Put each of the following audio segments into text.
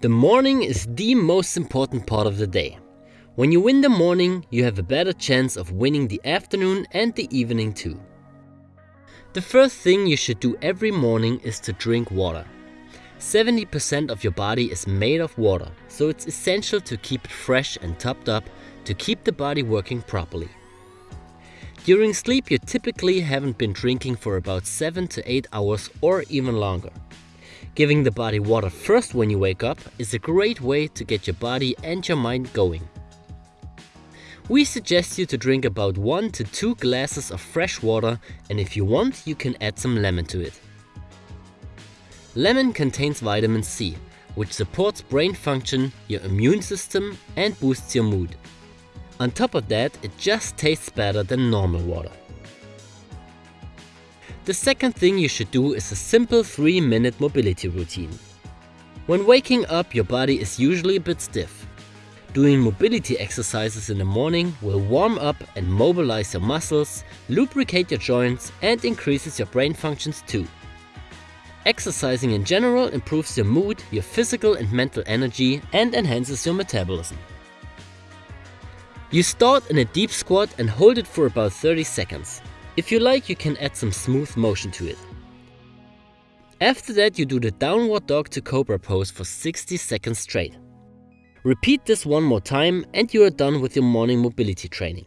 The morning is the most important part of the day. When you win the morning, you have a better chance of winning the afternoon and the evening too. The first thing you should do every morning is to drink water. 70% of your body is made of water, so it's essential to keep it fresh and topped up to keep the body working properly. During sleep you typically haven't been drinking for about 7 to 8 hours or even longer. Giving the body water first when you wake up is a great way to get your body and your mind going. We suggest you to drink about 1 to 2 glasses of fresh water and if you want you can add some lemon to it. Lemon contains vitamin C, which supports brain function, your immune system and boosts your mood. On top of that, it just tastes better than normal water. The second thing you should do is a simple 3 minute mobility routine. When waking up your body is usually a bit stiff. Doing mobility exercises in the morning will warm up and mobilize your muscles, lubricate your joints and increases your brain functions too. Exercising in general improves your mood, your physical and mental energy and enhances your metabolism. You start in a deep squat and hold it for about 30 seconds. If you like, you can add some smooth motion to it. After that, you do the downward dog to cobra pose for 60 seconds straight. Repeat this one more time and you are done with your morning mobility training.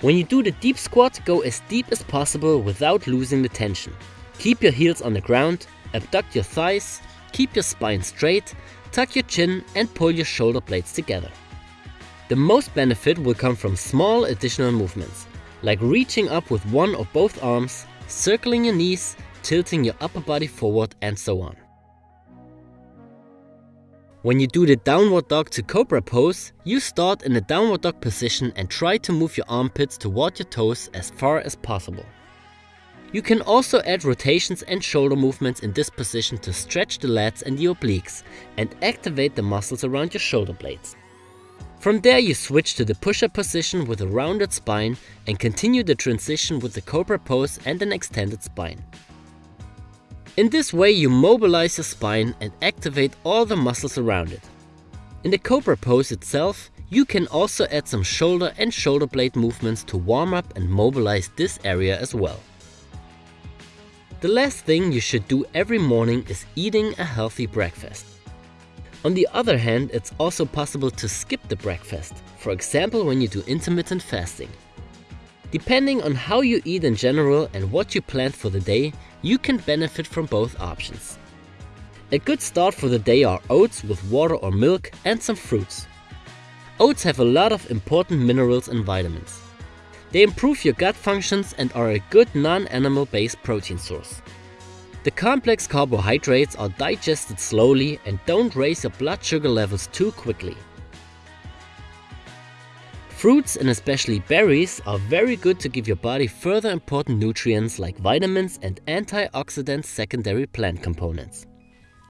When you do the deep squat, go as deep as possible without losing the tension. Keep your heels on the ground, abduct your thighs, keep your spine straight, tuck your chin and pull your shoulder blades together. The most benefit will come from small additional movements, like reaching up with one or both arms, circling your knees, tilting your upper body forward and so on. When you do the downward dog to cobra pose, you start in the downward dog position and try to move your armpits toward your toes as far as possible. You can also add rotations and shoulder movements in this position to stretch the lats and the obliques and activate the muscles around your shoulder blades. From there you switch to the push-up position with a rounded spine and continue the transition with the cobra pose and an extended spine. In this way you mobilize your spine and activate all the muscles around it. In the cobra pose itself, you can also add some shoulder and shoulder blade movements to warm up and mobilize this area as well. The last thing you should do every morning is eating a healthy breakfast. On the other hand, it's also possible to skip the breakfast, for example when you do intermittent fasting. Depending on how you eat in general and what you plan for the day, you can benefit from both options. A good start for the day are oats with water or milk and some fruits. Oats have a lot of important minerals and vitamins. They improve your gut functions and are a good non-animal based protein source. The complex carbohydrates are digested slowly and don't raise your blood sugar levels too quickly. Fruits and especially berries are very good to give your body further important nutrients like vitamins and antioxidant secondary plant components.